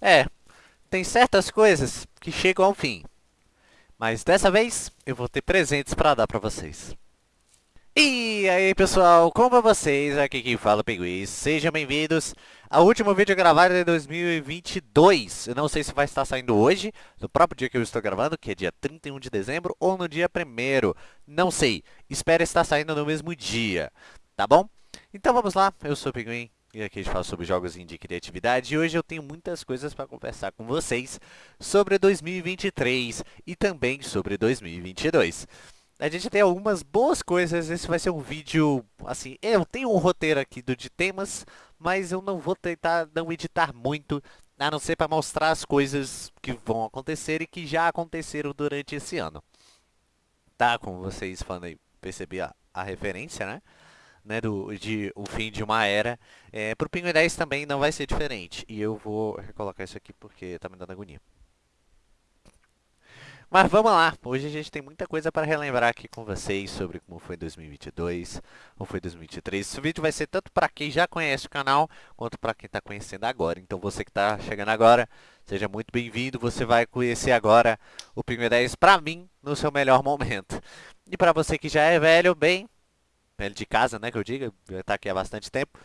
É, tem certas coisas que chegam ao fim. Mas dessa vez eu vou ter presentes para dar para vocês. E aí pessoal, como vocês? Aqui quem fala é o Pinguim, sejam bem-vindos ao último vídeo gravado de 2022 Eu não sei se vai estar saindo hoje, no próprio dia que eu estou gravando, que é dia 31 de dezembro Ou no dia 1 não sei, espero estar saindo no mesmo dia, tá bom? Então vamos lá, eu sou o Pinguim e aqui a gente fala sobre jogos de criatividade e hoje eu tenho muitas coisas para conversar com vocês sobre 2023 e também sobre 2022. A gente tem algumas boas coisas, esse vai ser um vídeo, assim, eu tenho um roteiro aqui do de temas, mas eu não vou tentar não editar muito, a não ser para mostrar as coisas que vão acontecer e que já aconteceram durante esse ano. Tá, como vocês falando aí, percebi a, a referência, né? Né, do, de o fim de uma era. É, para o Pinguim 10 também não vai ser diferente. E eu vou recolocar isso aqui porque está me dando agonia. Mas vamos lá, hoje a gente tem muita coisa para relembrar aqui com vocês sobre como foi 2022, como foi 2023. Esse vídeo vai ser tanto para quem já conhece o canal, quanto para quem está conhecendo agora. Então você que está chegando agora, seja muito bem-vindo. Você vai conhecer agora o Pinguim 10 para mim, no seu melhor momento. E para você que já é velho, bem, de casa, né, que eu diga, está aqui há bastante tempo.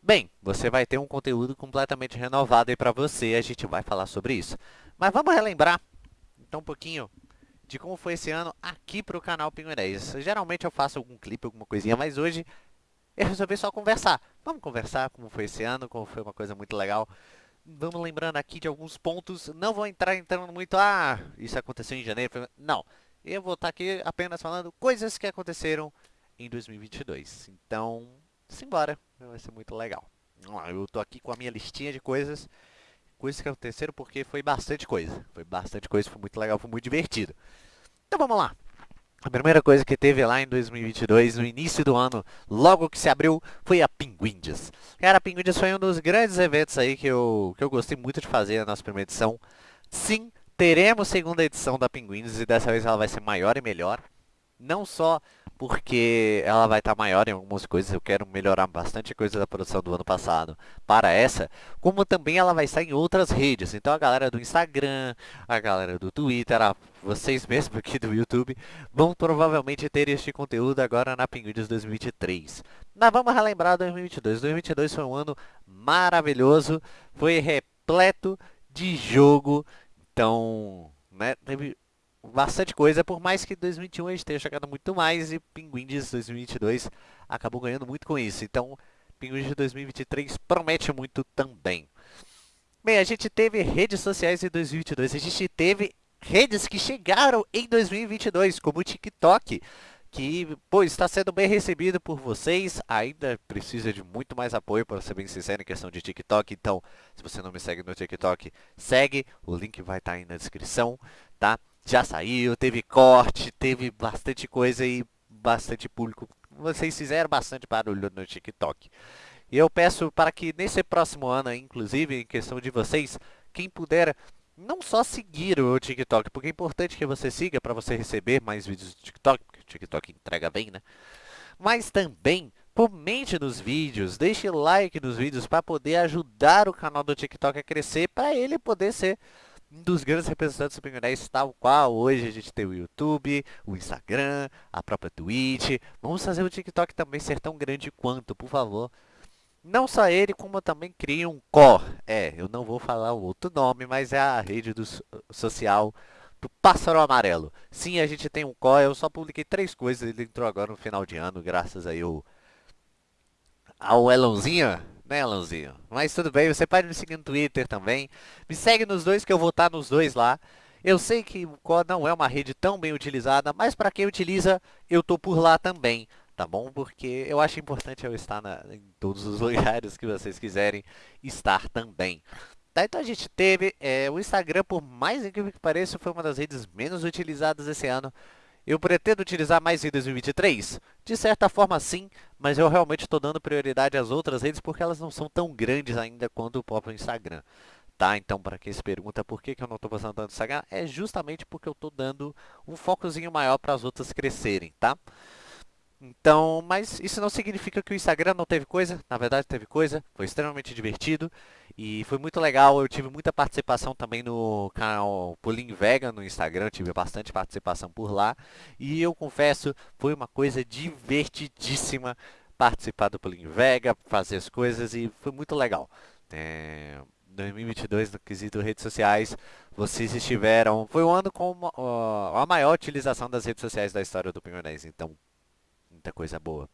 Bem, você vai ter um conteúdo completamente renovado aí para você, a gente vai falar sobre isso. Mas vamos relembrar, então, um pouquinho de como foi esse ano aqui para o canal Pinguinês. Geralmente eu faço algum clipe, alguma coisinha, mas hoje eu resolvi só conversar. Vamos conversar como foi esse ano, como foi uma coisa muito legal. Vamos lembrando aqui de alguns pontos. Não vou entrar entrando muito, ah, isso aconteceu em janeiro. Não, eu vou estar aqui apenas falando coisas que aconteceram em 2022. Então, simbora, vai ser muito legal. Eu tô aqui com a minha listinha de coisas, coisas que aconteceram porque foi bastante coisa. Foi bastante coisa, foi muito legal, foi muito divertido. Então vamos lá. A primeira coisa que teve lá em 2022, no início do ano, logo que se abriu, foi a Pinguindes. Cara, a Pinguindes foi um dos grandes eventos aí que eu, que eu gostei muito de fazer na nossa primeira edição. Sim, teremos segunda edição da Pinguindes e dessa vez ela vai ser maior e melhor. Não só porque ela vai estar tá maior em algumas coisas, eu quero melhorar bastante coisa da produção do ano passado para essa, como também ela vai estar em outras redes, então a galera do Instagram, a galera do Twitter, a vocês mesmos aqui do YouTube, vão provavelmente ter este conteúdo agora na Pinguins 2023. Mas vamos relembrar 2022, 2022 foi um ano maravilhoso, foi repleto de jogo, então, né, teve bastante coisa, por mais que 2021 a gente tenha chegado muito mais e Pinguim de 2022 acabou ganhando muito com isso. Então, Pinguim de 2023 promete muito também. Bem, a gente teve redes sociais em 2022, a gente teve redes que chegaram em 2022, como o TikTok, que pô, está sendo bem recebido por vocês, ainda precisa de muito mais apoio, para ser bem sincero, em questão de TikTok, então, se você não me segue no TikTok, segue, o link vai estar aí na descrição, tá? Já saiu, teve corte, teve bastante coisa e bastante público. Vocês fizeram bastante barulho no TikTok. E eu peço para que nesse próximo ano, inclusive, em questão de vocês, quem puder não só seguir o TikTok, porque é importante que você siga para você receber mais vídeos do TikTok, porque o TikTok entrega bem, né? Mas também comente nos vídeos, deixe like nos vídeos para poder ajudar o canal do TikTok a crescer, para ele poder ser um dos grandes representantes Pinguinés, tal qual hoje a gente tem o YouTube, o Instagram, a própria Twitch. Vamos fazer o TikTok também ser tão grande quanto, por favor. Não só ele, como também cria um core. É, eu não vou falar o outro nome, mas é a rede do social do Pássaro Amarelo. Sim, a gente tem um core, eu só publiquei três coisas, ele entrou agora no final de ano, graças aí ao, ao Elonzinho né, Alanzinho? Mas tudo bem, você pode me seguir no Twitter também. Me segue nos dois que eu vou estar nos dois lá. Eu sei que o Core não é uma rede tão bem utilizada, mas para quem utiliza, eu tô por lá também, tá bom? Porque eu acho importante eu estar na, em todos os lugares que vocês quiserem estar também. Tá, então a gente teve é, o Instagram, por mais incrível que pareça, foi uma das redes menos utilizadas esse ano. Eu pretendo utilizar mais em 2023? De certa forma sim, mas eu realmente estou dando prioridade às outras redes porque elas não são tão grandes ainda quanto o próprio Instagram. Tá? Então, para quem se pergunta por que, eu não estou postando tanto Instagram, é justamente porque eu estou dando um focozinho maior para as outras crescerem, tá? Então, mas isso não significa que o Instagram não teve coisa, na verdade teve coisa, foi extremamente divertido. E foi muito legal, eu tive muita participação também no canal Pulim Vega no Instagram, tive bastante participação por lá. E eu confesso, foi uma coisa divertidíssima participar do Pulim Vega, fazer as coisas e foi muito legal. É, 2022 no quesito redes sociais, vocês estiveram... Foi um ano com uh, a maior utilização das redes sociais da história do Pinguinês, então muita coisa boa.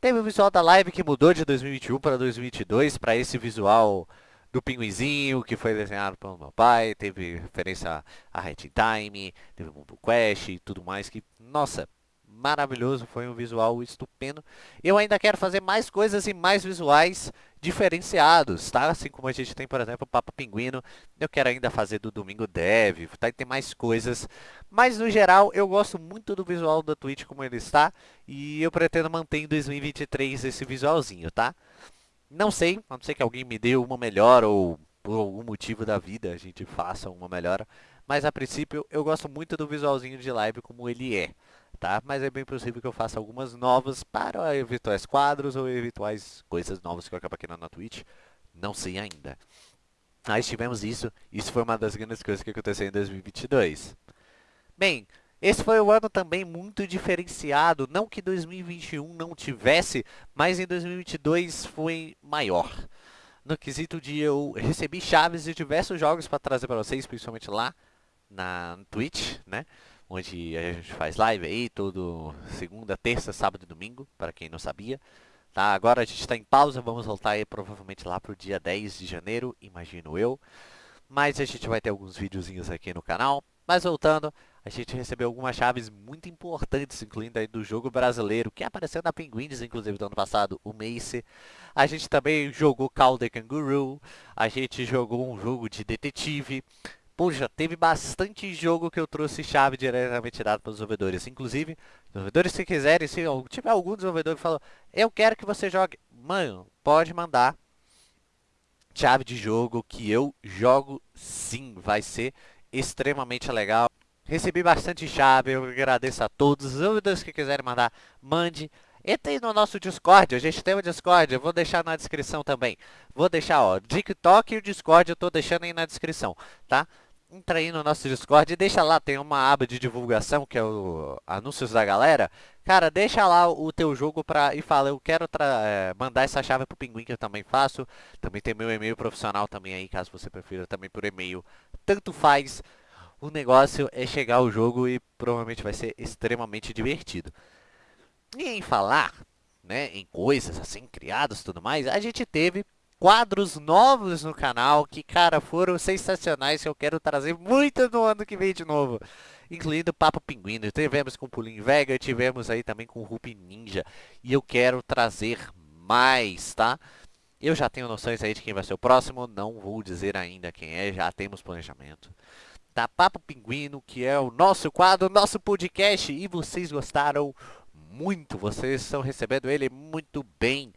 Teve o visual da live que mudou de 2021 para 2022 para esse visual do pinguizinho que foi desenhado pelo meu pai, teve referência a Red Time, teve o Bumble Quest e tudo mais que, nossa, maravilhoso, foi um visual estupendo. Eu ainda quero fazer mais coisas e mais visuais diferenciados, tá? Assim como a gente tem, por exemplo, o Papo Pinguino, eu quero ainda fazer do Domingo Dev, tá? E tem mais coisas, mas no geral eu gosto muito do visual da Twitch como ele está e eu pretendo manter em 2023 esse visualzinho, tá? Não sei, a não ser que alguém me dê uma melhor ou por algum motivo da vida a gente faça uma melhora, mas a princípio eu gosto muito do visualzinho de live como ele é tá? Mas é bem possível que eu faça algumas novas para eventuais quadros ou eventuais coisas novas que eu acabo aqui na Twitch. Não sei ainda. Nós tivemos isso, isso foi uma das grandes coisas que aconteceu em 2022. Bem, esse foi um ano também muito diferenciado, não que 2021 não tivesse, mas em 2022 foi maior. No quesito de eu recebi chaves de diversos jogos para trazer para vocês, principalmente lá na Twitch, né? onde a gente faz live aí todo segunda, terça, sábado e domingo, para quem não sabia. Tá, agora a gente está em pausa, vamos voltar aí provavelmente lá para o dia 10 de janeiro, imagino eu. Mas a gente vai ter alguns videozinhos aqui no canal. Mas voltando, a gente recebeu algumas chaves muito importantes, incluindo aí do jogo brasileiro, que apareceu na Penguins, inclusive do ano passado, o Mace. A gente também jogou Call the Kangaroo, a gente jogou um jogo de detetive, Puxa, teve bastante jogo que eu trouxe chave diretamente dado para os desenvolvedores. Inclusive, desenvolvedores se quiserem, se tiver algum desenvolvedor que falou, eu quero que você jogue, mano, pode mandar chave de jogo que eu jogo sim, vai ser extremamente legal. Recebi bastante chave, eu agradeço a todos. Os desenvolvedores que quiserem mandar, mande. Entre no nosso Discord, a gente tem o Discord, eu vou deixar na descrição também. Vou deixar, ó, TikTok e o Discord eu tô deixando aí na descrição, tá? entra aí no nosso Discord e deixa lá, tem uma aba de divulgação que é o anúncios da galera. Cara, deixa lá o teu jogo pra, e fala, eu quero é, mandar essa chave pro Pinguim que eu também faço. Também tem meu e-mail profissional também aí, caso você prefira também por e-mail. Tanto faz, o negócio é chegar ao jogo e provavelmente vai ser extremamente divertido. E em falar, né, em coisas assim, criadas e tudo mais, a gente teve quadros novos no canal que, cara, foram sensacionais que eu quero trazer muito no ano que vem de novo. Incluindo Papo Pinguino, tivemos com Pulim Vega, tivemos aí também com Rupi Ninja. E eu quero trazer mais, tá? Eu já tenho noções aí de quem vai ser o próximo, não vou dizer ainda quem é, já temos planejamento. Tá, Papo Pinguino, que é o nosso quadro, nosso podcast, e vocês gostaram muito, vocês estão recebendo ele muito bem.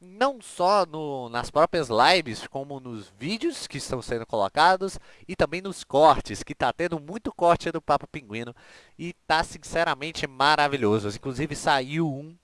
Não só no, nas próprias lives, como nos vídeos que estão sendo colocados e também nos cortes, que está tendo muito corte do Papo Pinguino e está sinceramente maravilhoso. Inclusive saiu um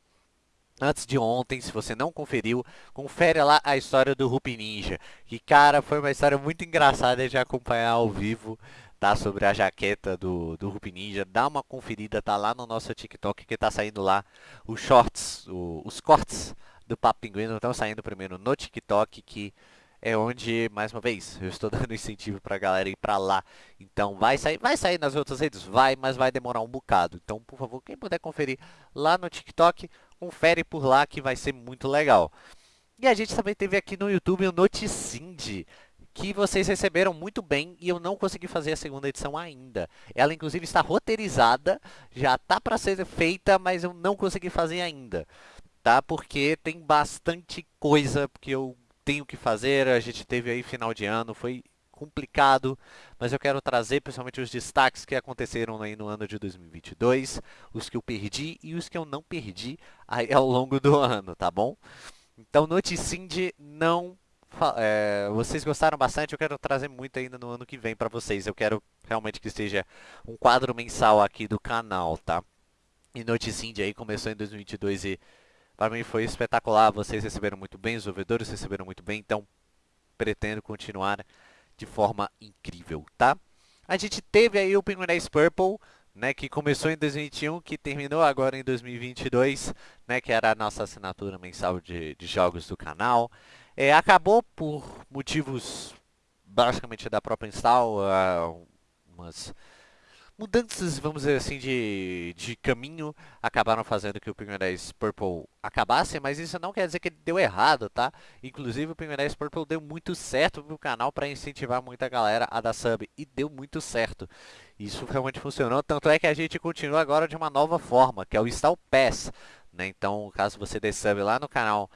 antes de ontem, se você não conferiu, confere lá a história do Rupi Ninja, que cara, foi uma história muito engraçada de acompanhar ao vivo, tá? Sobre a jaqueta do, do Rupi Ninja, dá uma conferida, tá lá no nosso TikTok que tá saindo lá os shorts, o, os cortes do Papo Pinguino estão saindo primeiro no TikTok, que é onde, mais uma vez, eu estou dando incentivo para a galera ir para lá. Então vai sair, vai sair nas outras redes? Vai, mas vai demorar um bocado. Então, por favor, quem puder conferir lá no TikTok, confere por lá que vai ser muito legal. E a gente também teve aqui no YouTube o Noticinde, que vocês receberam muito bem e eu não consegui fazer a segunda edição ainda. Ela inclusive está roteirizada, já está para ser feita, mas eu não consegui fazer ainda tá? Porque tem bastante coisa que eu tenho que fazer. A gente teve aí final de ano, foi complicado, mas eu quero trazer principalmente os destaques que aconteceram aí no ano de 2022, os que eu perdi e os que eu não perdi aí ao longo do ano, tá bom? Então, Noticinde não... É, vocês gostaram bastante, eu quero trazer muito ainda no ano que vem para vocês. Eu quero realmente que seja um quadro mensal aqui do canal, tá? E Noticinde aí começou em 2022 e para mim foi espetacular, vocês receberam muito bem, os ouvidores receberam muito bem, então pretendo continuar de forma incrível, tá? A gente teve aí o Penguin Purple, né, que começou em 2021, que terminou agora em 2022, né, que era a nossa assinatura mensal de, de jogos do canal. É, acabou por motivos basicamente da própria install, uh, umas mudanças, vamos dizer assim, de, de caminho acabaram fazendo que o Penguin 10 Purple acabasse, mas isso não quer dizer que ele deu errado, tá? Inclusive o Penguin 10 Purple deu muito certo pro canal para incentivar muita galera a dar sub, e deu muito certo. Isso realmente funcionou, tanto é que a gente continua agora de uma nova forma, que é o Install Pass, né? Então, caso você dê sub lá no canal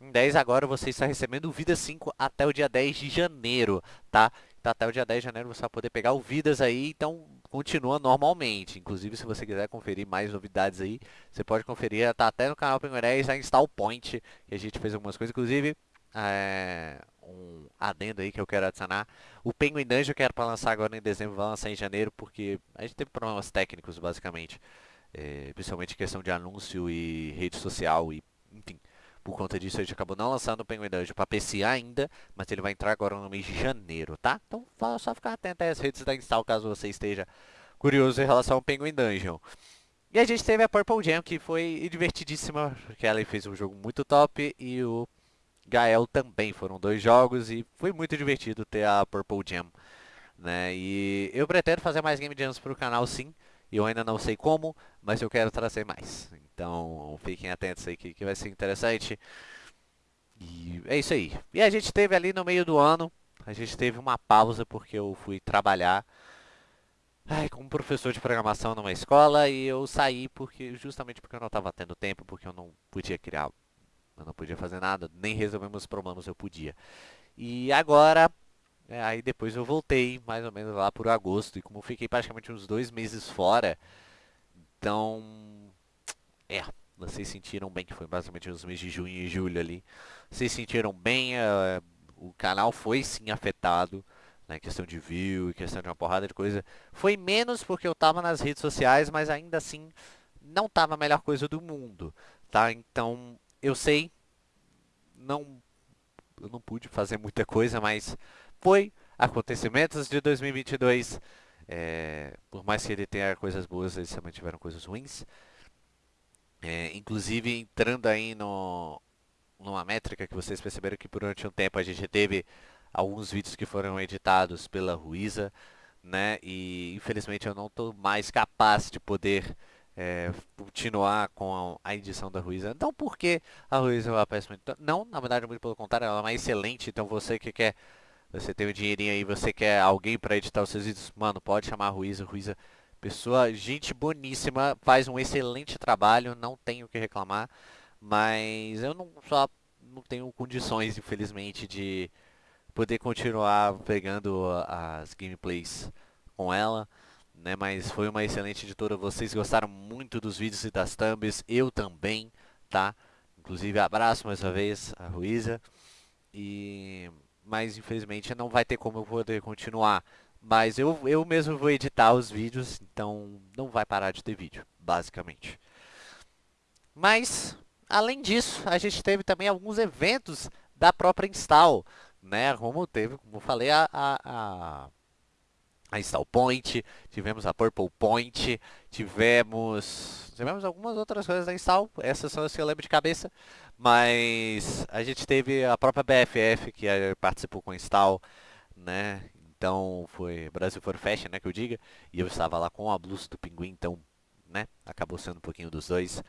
em 10 agora você está recebendo o Vida 5 até o dia 10 de janeiro, tá? Então até o dia 10 de janeiro você vai poder pegar o Vidas aí, então continua normalmente. Inclusive, se você quiser conferir mais novidades aí, você pode conferir, tá até no canal Penguin 10, a Install Point, que a gente fez algumas coisas, inclusive, é, um adendo aí que eu quero adicionar. O Penguin Dungeon que era para lançar agora em dezembro, vai lançar em janeiro, porque a gente teve problemas técnicos, basicamente. É, principalmente questão de anúncio e rede social e, enfim. Por conta disso, a gente acabou não lançando o Penguin Dungeon para PC ainda, mas ele vai entrar agora no mês de janeiro, tá? Então, só ficar atento às redes da install caso você esteja curioso em relação ao Penguin Dungeon. E a gente teve a Purple Jam, que foi divertidíssima, porque ela fez um jogo muito top e o Gael também. Foram dois jogos e foi muito divertido ter a Purple Jam. Né? E eu pretendo fazer mais Game Jams para o canal sim. Eu ainda não sei como, mas eu quero trazer mais. Então fiquem atentos aí que, que vai ser interessante. E é isso aí. E a gente teve ali no meio do ano, a gente teve uma pausa porque eu fui trabalhar ai, como professor de programação numa escola e eu saí porque justamente porque eu não estava tendo tempo, porque eu não podia criar, eu não podia fazer nada, nem resolver meus problemas eu podia. E agora é, aí depois eu voltei, mais ou menos lá por agosto, e como fiquei praticamente uns dois meses fora, então, é, vocês sentiram bem, que foi basicamente os meses de junho e julho ali, vocês sentiram bem, uh, o canal foi sim afetado, né, questão de view, questão de uma porrada de coisa, foi menos porque eu tava nas redes sociais, mas ainda assim, não tava a melhor coisa do mundo, tá, então, eu sei, não, eu não pude fazer muita coisa, mas foi acontecimentos de 2022. É, por mais que ele tenha coisas boas, eles também tiveram coisas ruins. É, inclusive, entrando aí no, numa métrica que vocês perceberam que durante um tempo a gente teve alguns vídeos que foram editados pela Ruiza, né? E infelizmente eu não estou mais capaz de poder é, continuar com a, edição da Ruiza. Não porque a Ruiza é uma péssima... Não, na verdade, muito pelo contrário, ela é uma excelente. Então você que quer você tem o um dinheirinho aí, você quer alguém para editar os seus vídeos, mano, pode chamar a Ruiza. Ruiza, pessoa, gente boníssima, faz um excelente trabalho, não tenho o que reclamar. Mas eu não só não tenho condições, infelizmente, de poder continuar pegando as gameplays com ela. Né, mas foi uma excelente editora, vocês gostaram muito dos vídeos e das thumbs, eu também, tá? Inclusive, abraço mais uma vez a Ruiza. E mas infelizmente não vai ter como eu poder continuar. Mas eu, eu mesmo vou editar os vídeos, então não vai parar de ter vídeo, basicamente. Mas, além disso, a gente teve também alguns eventos da própria install, né? Como teve, como falei, a, a a Install Point, tivemos a Purple Point, tivemos, tivemos algumas outras coisas da Install, essas são as que eu lembro de cabeça, mas a gente teve a própria BFF que participou com a Install, né, então foi Brasil for Fashion, né, que eu diga, e eu estava lá com a blusa do Pinguim, então né? Acabou sendo um pouquinho dos dois.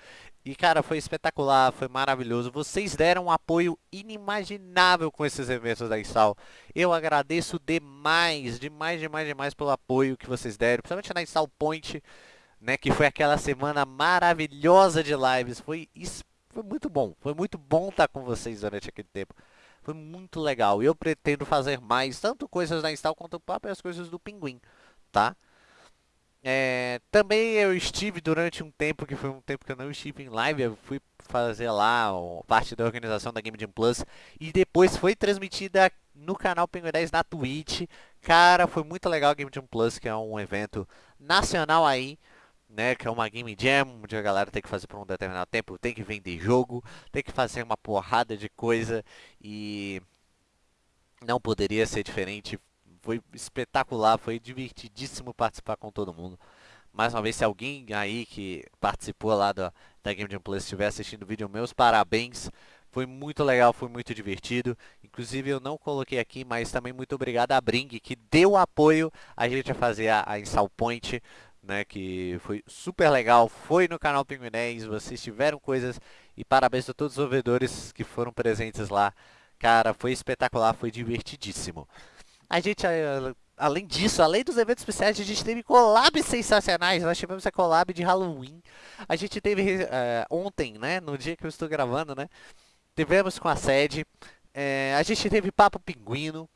E cara, foi espetacular, foi maravilhoso. Vocês deram um apoio inimaginável com esses eventos da Install. Eu agradeço demais, demais, demais, demais pelo apoio que vocês deram, principalmente na Install Point, né, que foi aquela semana maravilhosa de lives. Foi foi muito bom. Foi muito bom estar com vocês durante aquele tempo. Foi muito legal. Eu pretendo fazer mais, tanto coisas da Install quanto próprias coisas do Pinguim, tá? É, também eu estive durante um tempo, que foi um tempo que eu não estive em live, eu fui fazer lá ó, parte da organização da Game Jam Plus e depois foi transmitida no canal Penguin 10 na Twitch. Cara, foi muito legal a Game Jam Plus, que é um evento nacional aí, né, que é uma Game Jam, onde a galera tem que fazer por um determinado tempo, tem que vender jogo, tem que fazer uma porrada de coisa e Não poderia ser diferente. Foi espetacular, foi divertidíssimo participar com todo mundo. Mais uma vez, se alguém aí que participou lá da, da Game Jam Plus estiver assistindo o vídeo, meus parabéns. Foi muito legal, foi muito divertido. Inclusive eu não coloquei aqui, mas também muito obrigado a Bring, que deu apoio a gente a fazer a, a Install Point, né, que foi super legal. Foi no canal Pinguim 10, vocês tiveram coisas e parabéns a todos os ouvedores que foram presentes lá. Cara, foi espetacular, foi divertidíssimo. A gente, além disso, além dos eventos especiais, a gente teve collabs sensacionais. Nós tivemos a collab de Halloween. A gente teve uh, ontem, né, no dia que eu estou gravando, né, tivemos com a sede, é, a gente teve papo pinguino,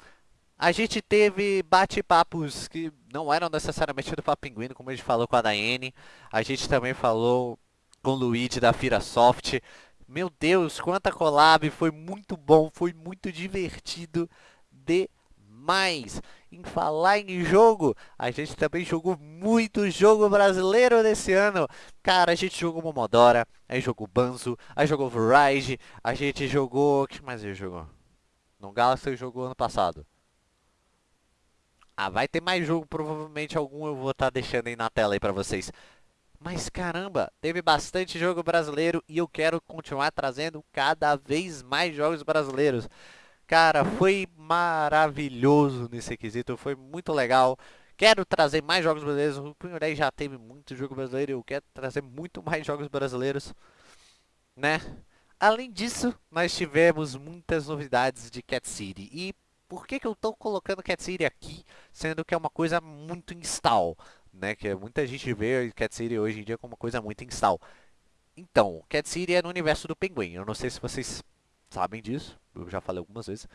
a gente teve bate-papos que não eram necessariamente do Papo Pinguino, como a gente falou com a Daiane. A gente também falou com o Luigi da Fira Soft. Meu Deus, quanta collab, foi muito bom, foi muito divertido demais. Em falar em jogo, a gente também jogou muito jogo brasileiro nesse ano. Cara, a gente jogou Momodora, aí jogou Banzo, aí jogou Verizon, a gente jogou... O que mais a gente jogou? No Galaxy jogou ano passado. Ah, vai ter mais jogo, provavelmente algum eu vou estar tá deixando aí na tela aí pra vocês. Mas caramba, teve bastante jogo brasileiro e eu quero continuar trazendo cada vez mais jogos brasileiros. Cara, foi maravilhoso nesse quesito, foi muito legal. Quero trazer mais jogos brasileiros. O Punho 10 já teve muito jogo brasileiro. Eu quero trazer muito mais jogos brasileiros, né? Além disso, nós tivemos muitas novidades de Cat City. E por que, que eu estou colocando Cat City aqui, sendo que é uma coisa muito install, né? Que muita gente vê Cat City hoje em dia como uma coisa muito install. Então, Cat City é no universo do Pinguim. Eu não sei se vocês sabem disso, eu já falei algumas vezes.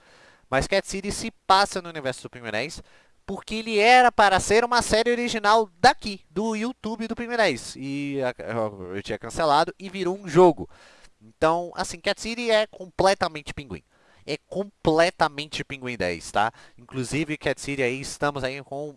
Mas Cat City se passa no universo do Pinguinéis porque ele era para ser uma série original daqui, do YouTube do Pinguinéis. E eu tinha cancelado e virou um jogo. Então, assim, Cat City é completamente Pinguim. É completamente Pinguim 10, tá? Inclusive, Cat City aí, estamos aí com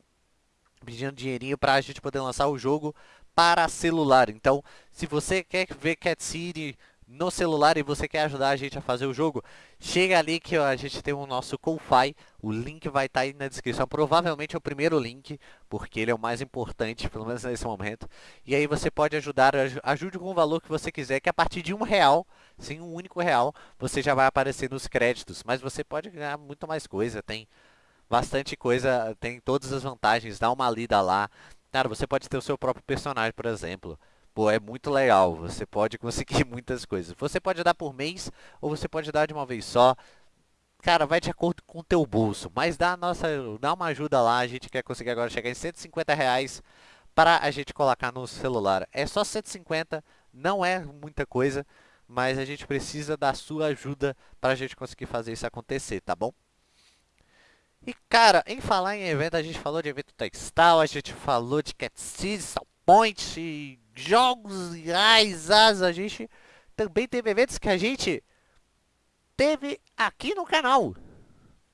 pedindo dinheirinho para a gente poder lançar o jogo para celular. Então, se você quer ver Cat City no celular e você quer ajudar a gente a fazer o jogo, chega ali que a gente tem o nosso Ko-Fi, o link vai estar tá aí na descrição, provavelmente é o primeiro link, porque ele é o mais importante, pelo menos nesse momento, e aí você pode ajudar, ajude com o valor que você quiser, que a partir de um real, sim, um único real, você já vai aparecer nos créditos, mas você pode ganhar muito mais coisa, tem bastante coisa, tem todas as vantagens, dá uma lida lá, cara, você pode ter o seu próprio personagem, por exemplo, Pô, é muito legal, você pode conseguir muitas coisas. Você pode dar por mês ou você pode dar de uma vez só. Cara, vai de acordo com o teu bolso, mas dá, nossa, dá uma ajuda lá, a gente quer conseguir agora chegar em 150 reais para a gente colocar no celular. É só 150, não é muita coisa, mas a gente precisa da sua ajuda para a gente conseguir fazer isso acontecer, tá bom? E cara, em falar em evento, a gente falou de evento textal, a gente falou de Cat City, Point, jogos reais, a gente também teve eventos que a gente teve aqui no canal.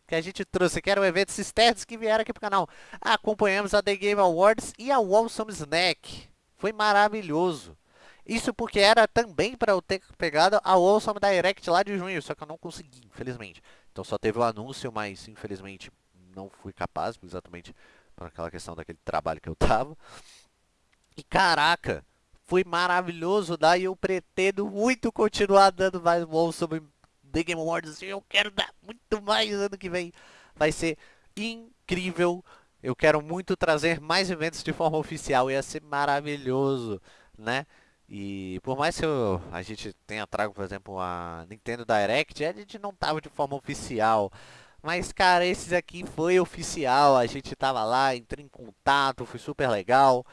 Que a gente trouxe, que eram eventos externos que vieram aqui pro canal. Acompanhamos a The Game Awards e a Wholesome Snack. Foi maravilhoso. Isso porque era também para eu ter pegado a Wholesome Direct lá de junho, só que eu não consegui, infelizmente. Então só teve o anúncio, mas infelizmente não fui capaz, exatamente por aquela questão daquele trabalho que eu tava. E caraca, foi maravilhoso, daí eu pretendo muito continuar dando mais bom sobre The Game Awards. Eu quero dar muito mais ano que vem. Vai ser incrível. Eu quero muito trazer mais eventos de forma oficial. Ia ser maravilhoso, né? E por mais que eu, a gente tenha trago, por exemplo, a Nintendo Direct, a gente não tava de forma oficial. Mas, cara, esses aqui foi oficial. A gente tava lá, entrei em contato, foi super legal.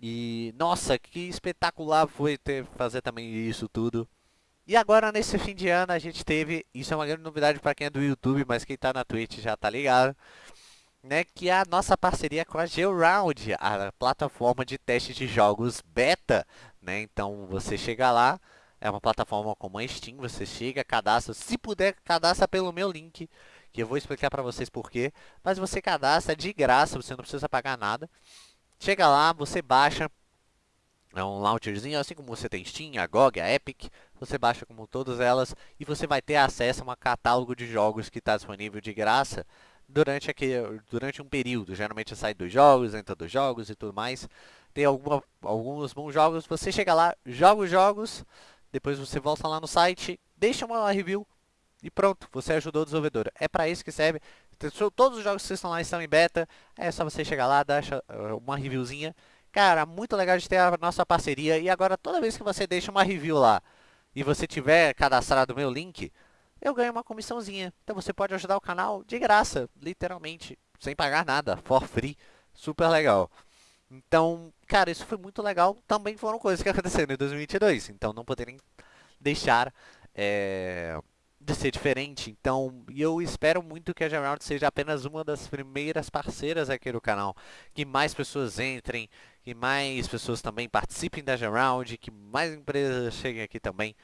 E nossa, que espetacular foi ter fazer também isso tudo. E agora nesse fim de ano a gente teve, isso é uma grande novidade para quem é do YouTube, mas quem está na Twitch já tá ligado, né, que é a nossa parceria com a GeoRound, a plataforma de teste de jogos beta, né? Então você chega lá, é uma plataforma como a Steam, você chega, cadastra, se puder, cadastra pelo meu link, que eu vou explicar para vocês porquê, mas você cadastra de graça, você não precisa pagar nada. Chega lá, você baixa, é um launcherzinho, assim como você tem Steam, a GOG, a Epic, você baixa como todas elas e você vai ter acesso a um catálogo de jogos que está disponível de graça durante, aquele, durante um período. Geralmente sai dois jogos, entra dois jogos e tudo mais. Tem alguma, alguns bons jogos, você chega lá, joga os jogos, depois você volta lá no site, deixa uma review e pronto, você ajudou o desenvolvedor. É para isso que serve. Todos os jogos que estão lá estão em beta, é só você chegar lá, dar uma reviewzinha. Cara, muito legal de ter a nossa parceria e agora toda vez que você deixa uma review lá, e você tiver cadastrado o meu link, eu ganho uma comissãozinha. Então você pode ajudar o canal de graça, literalmente, sem pagar nada, for free. Super legal. Então, cara, isso foi muito legal. Também foram coisas que aconteceram em 2022. Então, não poderem deixar é, de ser diferente. Então, eu espero muito que a Geround seja apenas uma das primeiras parceiras aqui do canal. Que mais pessoas entrem, que mais pessoas também participem da Geround, que mais empresas cheguem aqui também.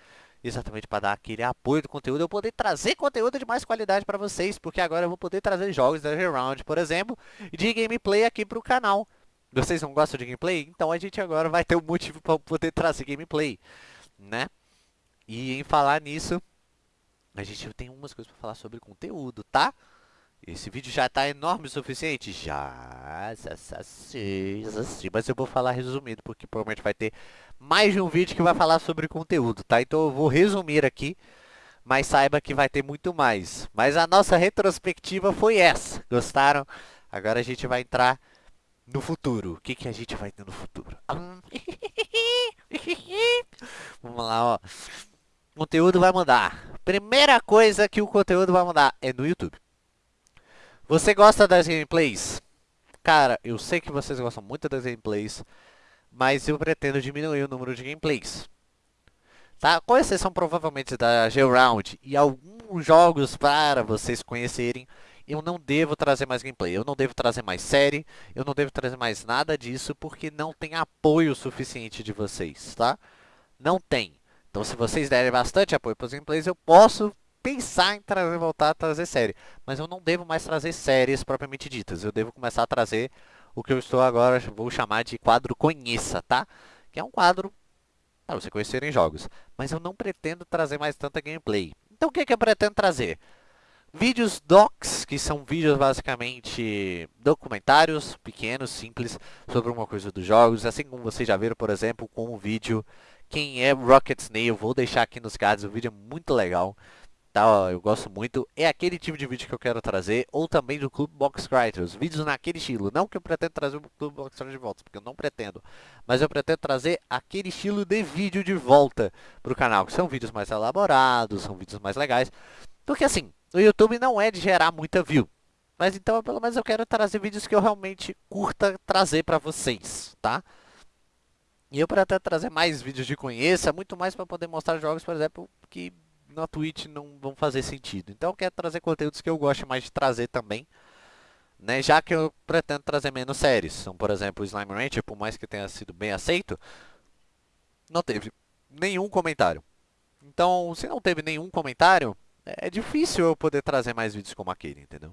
Exatamente para dar aquele apoio do conteúdo, eu poder trazer conteúdo de mais qualidade para vocês, porque agora eu vou poder trazer jogos da Geround, por exemplo, de gameplay aqui para o canal. Vocês não gostam de gameplay? Então a gente agora vai ter um motivo para poder trazer gameplay, né? E em falar nisso, a gente tem umas coisas para falar sobre conteúdo, tá? Esse vídeo já tá enorme o suficiente? Já, mas eu vou falar resumido, porque provavelmente vai ter mais de um vídeo que vai falar sobre conteúdo, tá? Então eu vou resumir aqui, mas saiba que vai ter muito mais. Mas a nossa retrospectiva foi essa, gostaram? Agora a gente vai entrar no futuro. O que, que a gente vai ter no futuro? Vamos lá, ó. O conteúdo vai mudar. Primeira coisa que o conteúdo vai mudar é no YouTube. Você gosta das gameplays? Cara, eu sei que vocês gostam muito das gameplays, mas eu pretendo diminuir o número de gameplays. Tá? Com exceção provavelmente da G-Round e alguns jogos para vocês conhecerem, eu não devo trazer mais gameplay, eu não devo trazer mais série, eu não devo trazer mais nada disso, porque não tem apoio suficiente de vocês, tá? Não tem. Então se vocês derem bastante apoio para os gameplays, eu posso pensar em trazer, voltar a trazer série. Mas eu não devo mais trazer séries propriamente ditas. Eu devo começar a trazer o que eu estou agora, vou chamar de quadro Conheça, tá? Que é um quadro para você conhecerem jogos. Mas eu não pretendo trazer mais tanta gameplay. Então o que, é que eu pretendo trazer? Vídeos docs, que são vídeos basicamente documentários pequenos, simples, sobre uma coisa dos jogos. Assim como vocês já viram, por exemplo, com o vídeo quem é Rocket Snail, vou deixar aqui nos cards, o vídeo é muito legal. Tá, eu gosto muito, é aquele tipo de vídeo que eu quero trazer, ou também do Clube Box Writers, vídeos naquele estilo, não que eu pretendo trazer o Clube Box Writers de volta, porque eu não pretendo, mas eu pretendo trazer aquele estilo de vídeo de volta para o canal, que são vídeos mais elaborados, são vídeos mais legais, porque assim, o YouTube não é de gerar muita view, mas então pelo menos eu quero trazer vídeos que eu realmente curta trazer para vocês, tá? E eu para trazer mais vídeos de conheça, muito mais para poder mostrar jogos, por exemplo, que na Twitch não vão fazer sentido. Então eu quero trazer conteúdos que eu gosto mais de trazer também. Né, já que eu pretendo trazer menos séries. Então, por exemplo, o Slime Rancher, por mais que tenha sido bem aceito, não teve nenhum comentário. Então, se não teve nenhum comentário, é difícil eu poder trazer mais vídeos como aquele, entendeu?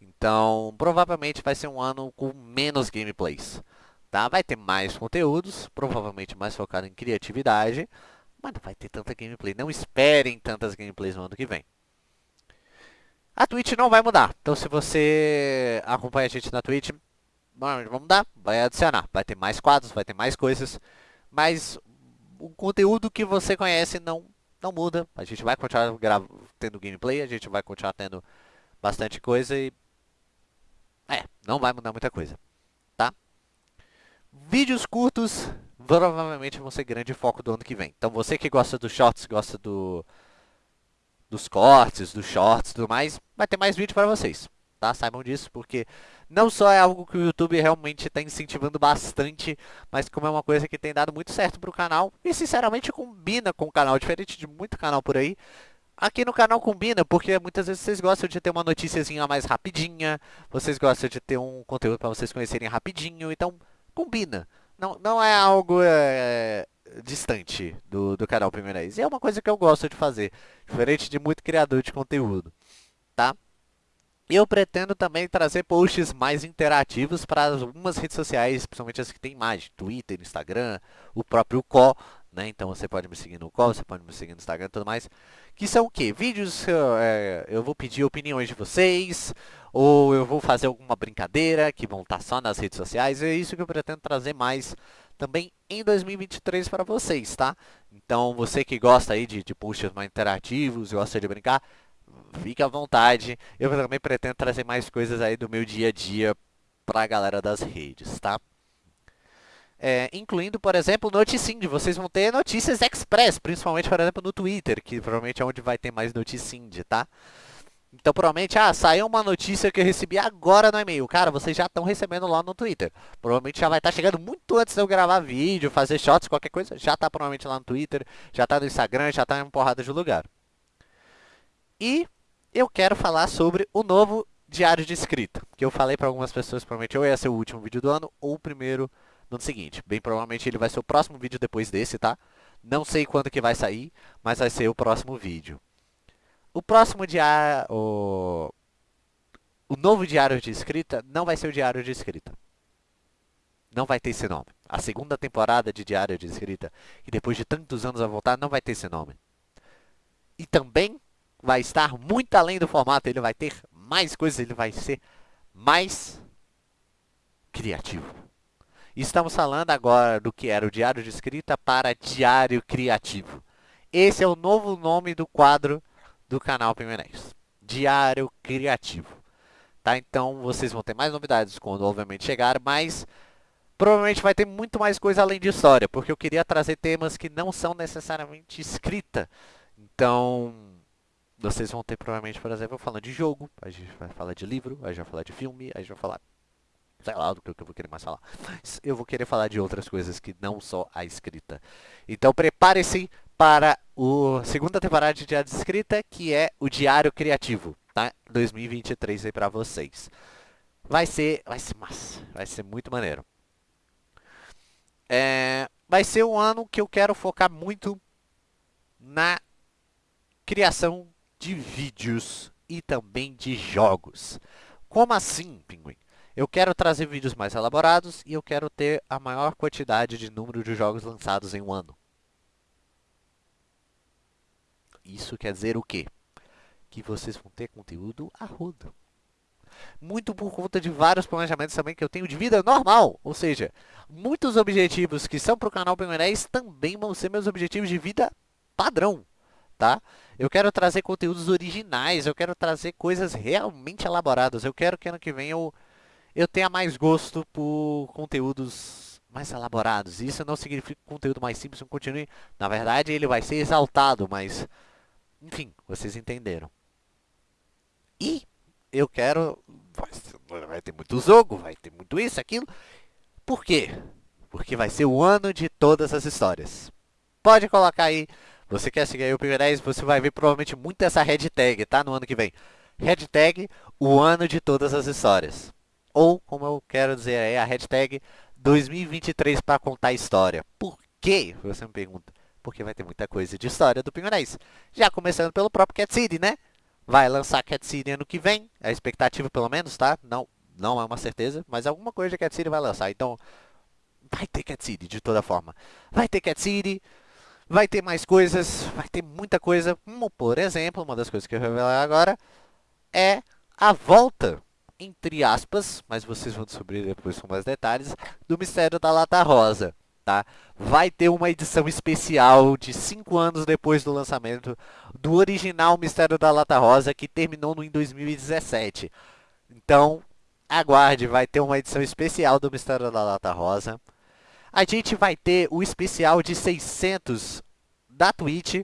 Então, provavelmente vai ser um ano com menos gameplays tá? Vai ter mais conteúdos, provavelmente mais focado em criatividade, mas não vai ter tanta gameplay. Não esperem tantas gameplays no ano que vem. A Twitch não vai mudar, então se você acompanha a gente na Twitch, vamos mudar, vai adicionar. Vai ter mais quadros, vai ter mais coisas, mas o conteúdo que você conhece não, não muda. A gente vai continuar tendo gameplay, a gente vai continuar tendo bastante coisa e... É, não vai mudar muita coisa. Vídeos curtos provavelmente vão ser grande foco do ano que vem. Então você que gosta dos shorts, gosta do, dos cortes, dos shorts e tudo mais, vai ter mais vídeo para vocês. Tá? Saibam disso, porque não só é algo que o YouTube realmente está incentivando bastante, mas como é uma coisa que tem dado muito certo para o canal e sinceramente combina com o canal, diferente de muito canal por aí. Aqui no canal combina, porque muitas vezes vocês gostam de ter uma noticiazinha mais rapidinha, vocês gostam de ter um conteúdo para vocês conhecerem rapidinho, então combina. Não, não é algo é, distante do, do canal Primeirês. E é uma coisa que eu gosto de fazer, diferente de muito criador de conteúdo, tá? Eu pretendo também trazer posts mais interativos para algumas redes sociais, principalmente as que tem imagem, Twitter, Instagram, o próprio CO, né? Então você pode me seguir no qual, você pode me seguir no Instagram e tudo mais. Que são o quê? Vídeos é, eu vou pedir opiniões de vocês, ou eu vou fazer alguma brincadeira que vão estar só nas redes sociais. É isso que eu pretendo trazer mais também em 2023 para vocês, tá? Então você que gosta aí de, de posts mais interativos, gosta de brincar, fique à vontade. Eu também pretendo trazer mais coisas aí do meu dia a dia para a galera das redes, tá? É, incluindo, por exemplo, Noticinde. Vocês vão ter notícias express, principalmente, por exemplo, no Twitter, que provavelmente é onde vai ter mais Noticinde, tá? Então, provavelmente, ah, saiu uma notícia que eu recebi agora no e-mail. Cara, vocês já estão recebendo lá no Twitter. Provavelmente já vai estar tá chegando muito antes de eu gravar vídeo, fazer shots, qualquer coisa. Já está provavelmente lá no Twitter, já está no Instagram, já está em uma porrada de lugar. E eu quero falar sobre o novo diário de escrita. Que eu falei para algumas pessoas, provavelmente ou ia ser o último vídeo do ano ou o primeiro no seguinte. Bem provavelmente ele vai ser o próximo vídeo depois desse, tá? Não sei quando que vai sair, mas vai ser o próximo vídeo. O próximo diário... O, o novo diário de escrita não vai ser o diário de escrita. Não vai ter esse nome. A segunda temporada de diário de escrita, que depois de tantos anos a voltar, não vai ter esse nome. E também vai estar muito além do formato. Ele vai ter mais coisas, ele vai ser mais criativo. Estamos falando agora do que era o diário de escrita para diário criativo. Esse é o novo nome do quadro do canal Pimenés. Diário Criativo. Tá? Então vocês vão ter mais novidades quando obviamente chegar, mas provavelmente vai ter muito mais coisa além de história, porque eu queria trazer temas que não são necessariamente escrita. Então, vocês vão ter provavelmente, por exemplo, falando de jogo, a gente vai falar de livro, a gente vai falar de filme, a gente vai falar sei lá do que eu vou querer mais falar. Eu vou querer falar de outras coisas que não só a escrita. Então prepare-se para a segunda temporada de Diário de Escrita, que é o Diário Criativo, tá? 2023 aí para vocês. Vai ser, vai ser massa, vai ser muito maneiro. É, vai ser um ano que eu quero focar muito na criação de vídeos e também de jogos. Como assim, Pinguim? Eu quero trazer vídeos mais elaborados e eu quero ter a maior quantidade de número de jogos lançados em um ano. Isso quer dizer o quê? Que vocês vão ter conteúdo a rodo. Muito por conta de vários planejamentos também que eu tenho de vida normal. Ou seja, muitos objetivos que são para o canal Pimenés também vão ser meus objetivos de vida padrão. Tá? Eu quero trazer conteúdos originais, eu quero trazer coisas realmente elaboradas. Eu quero que ano que vem eu eu tenha mais gosto por conteúdos mais elaborados. Isso não significa que o conteúdo mais simples não continue. Na verdade, ele vai ser exaltado, mas... Enfim, vocês entenderam. E eu quero... Vai ter muito jogo, vai ter muito isso, aquilo. Por quê? Porque vai ser o ano de todas as histórias. Pode colocar aí. Você quer seguir aí o P10, você vai ver provavelmente muito essa hashtag, tá? No ano que vem. Hashtag, o ano de todas as histórias. Ou, como eu quero dizer aí, a hashtag 2023 para contar história. Por quê? Você me pergunta. Porque vai ter muita coisa de história do Pinguinês. Já começando pelo próprio Cat City, né? Vai lançar Cat City ano que vem. É a expectativa, pelo menos, tá? Não, não é uma certeza, mas alguma coisa Cat City vai lançar. Então, vai ter Cat City de toda forma. Vai ter Cat City, vai ter mais coisas, vai ter muita coisa. Por exemplo, uma das coisas que eu vou revelar agora é a volta entre aspas, mas vocês vão descobrir depois com mais detalhes, do Mistério da Lata Rosa. Tá? Vai ter uma edição especial de 5 anos depois do lançamento do original Mistério da Lata Rosa, que terminou no, em 2017. Então, aguarde, vai ter uma edição especial do Mistério da Lata Rosa. A gente vai ter o especial de 600 da Twitch,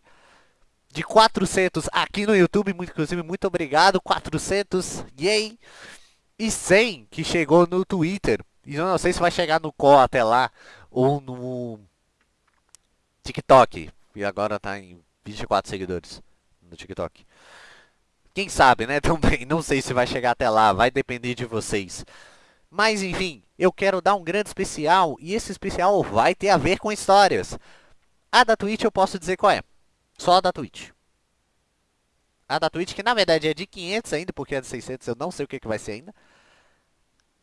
de 400 aqui no YouTube, inclusive muito obrigado, 400, yay! E 100 que chegou no Twitter. E eu não sei se vai chegar no Co até lá ou no TikTok. E agora tá em 24 seguidores no TikTok. Quem sabe, né? Também não sei se vai chegar até lá, vai depender de vocês. Mas enfim, eu quero dar um grande especial e esse especial vai ter a ver com histórias. A da Twitch eu posso dizer qual é. Só a da Twitch. A da Twitch, que na verdade é de 500 ainda, porque é de 600, eu não sei o que, que vai ser ainda.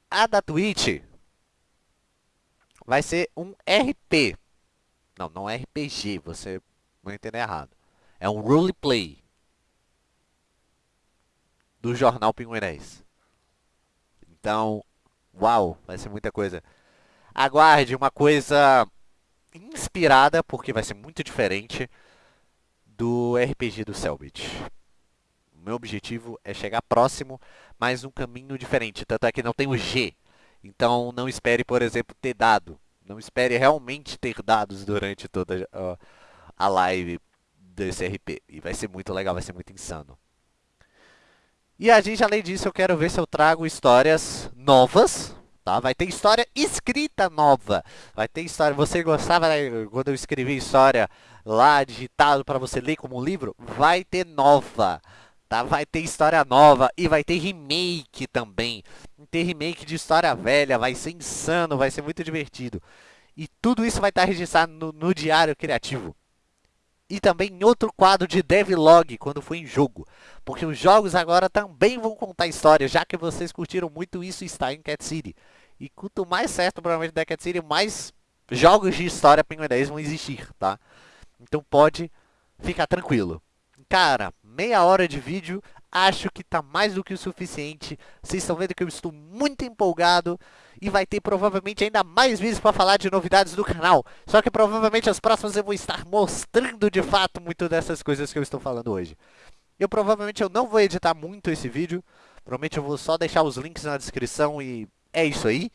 A da Twitch vai ser um RP. Não, não é RPG, você não entender errado. É um roleplay do jornal Pinguinés. Então, uau, vai ser muita coisa. Aguarde uma coisa inspirada, porque vai ser muito diferente do RPG do Selbit. Meu objetivo é chegar próximo, mas um caminho diferente. Tanto é que não tem o G. Então não espere, por exemplo, ter dado. Não espere realmente ter dados durante toda a live desse RP. E vai ser muito legal, vai ser muito insano. E a gente, além disso, eu quero ver se eu trago histórias novas, tá? Vai ter história escrita nova. Vai ter história, você gostava né, quando eu escrevi história lá digitado para você ler como um livro? Vai ter nova. Tá? Vai ter história nova e vai ter remake também. Ter remake de história velha, vai ser insano, vai ser muito divertido. E tudo isso vai estar registrado no, no Diário Criativo e também em outro quadro de devlog quando for em jogo. Porque os jogos agora também vão contar histórias, já que vocês curtiram muito isso está em Cat City. E quanto mais certo provavelmente da Cat City, mais jogos de história Penguin 10 vão existir, tá? Então pode ficar tranquilo. Cara, meia hora de vídeo, acho que tá mais do que o suficiente. Vocês estão vendo que eu estou muito empolgado e vai ter provavelmente ainda mais vídeos para falar de novidades do canal. Só que provavelmente as próximas eu vou estar mostrando de fato muito dessas coisas que eu estou falando hoje. Eu provavelmente eu não vou editar muito esse vídeo. Provavelmente eu vou só deixar os links na descrição e é isso aí.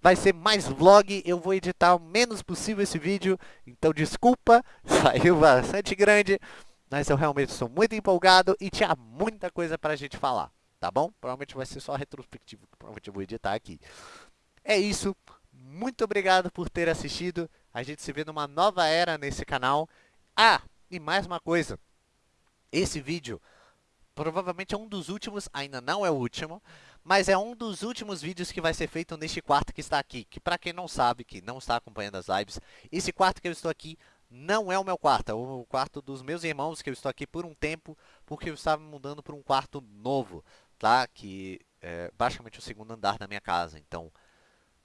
Vai ser mais vlog, eu vou editar o menos possível esse vídeo. Então desculpa, saiu bastante grande. Mas eu realmente sou muito empolgado e tinha muita coisa para a gente falar. Tá bom? Provavelmente vai ser só retrospectivo que provavelmente eu vou editar aqui. É isso. Muito obrigado por ter assistido. A gente se vê numa nova era nesse canal. Ah, e mais uma coisa. Esse vídeo provavelmente é um dos últimos, ainda não é o último, mas é um dos últimos vídeos que vai ser feito neste quarto que está aqui. Que para quem não sabe, que não está acompanhando as lives, esse quarto que eu estou aqui não é o meu quarto, é o quarto dos meus irmãos, que eu estou aqui por um tempo, porque eu estava mudando para um quarto novo, tá? Que é basicamente o segundo andar da minha casa, então...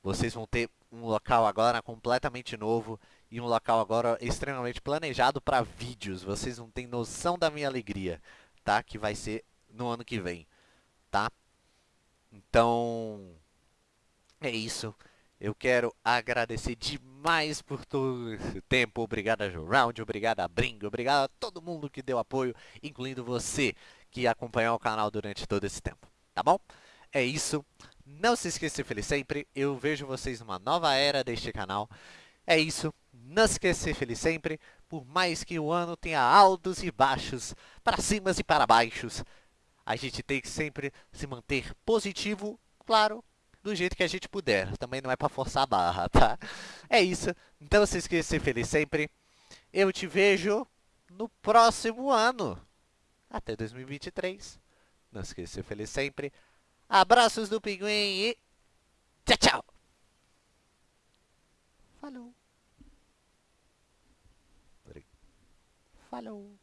Vocês vão ter um local agora completamente novo e um local agora extremamente planejado para vídeos. Vocês não têm noção da minha alegria, tá? Que vai ser no ano que vem, tá? Então, é isso. Eu quero agradecer demais por todo esse tempo. Obrigado a Round, obrigado a Bringo, obrigado a todo mundo que deu apoio, incluindo você que acompanhou o canal durante todo esse tempo, tá bom? É isso. Não se esqueça de ser feliz sempre. Eu vejo vocês numa nova era deste canal. É isso. Não se esqueça de ser feliz sempre. Por mais que o ano tenha altos e baixos, para cima e para baixos, a gente tem que sempre se manter positivo, claro, do jeito que a gente puder. Também não é para forçar a barra, tá? É isso. Então se esqueça de ser feliz sempre. Eu te vejo no próximo ano. Até 2023. Não se esqueça de ser feliz sempre. Abraços do Pinguim e tchau, tchau. Falou. Falou.